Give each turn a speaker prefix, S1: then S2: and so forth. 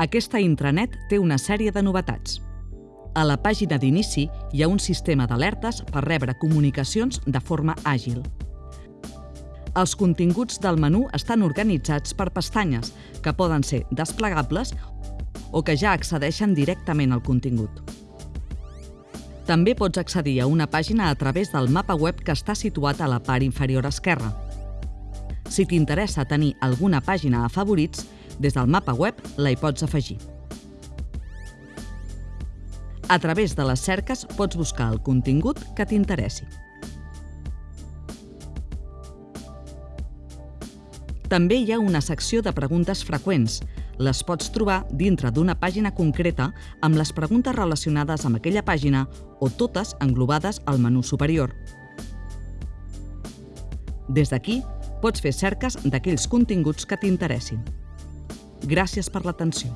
S1: Aquesta intranet té una sèrie de novetats. A la pàgina d'inici hi ha un sistema d'alertes per rebre comunicacions de forma àgil. Els continguts del menú estan organitzats per pestanyes, que poden ser desplegables o que ja accedeixen directament al contingut. També pots accedir a una pàgina a través del mapa web que està situat a la part inferior esquerra. Si t'interessa tenir alguna pàgina a favorits, des del mapa web la hi pots afegir. A través de les cerques pots buscar el contingut que t'interessi. També hi ha una secció de preguntes freqüents. Les pots trobar dintre d'una pàgina concreta amb les preguntes relacionades amb aquella pàgina o totes englobades al menú superior. Des d'aquí, pots fer cerques d'aquells continguts que t'interessin. Gràcies per l'atenció.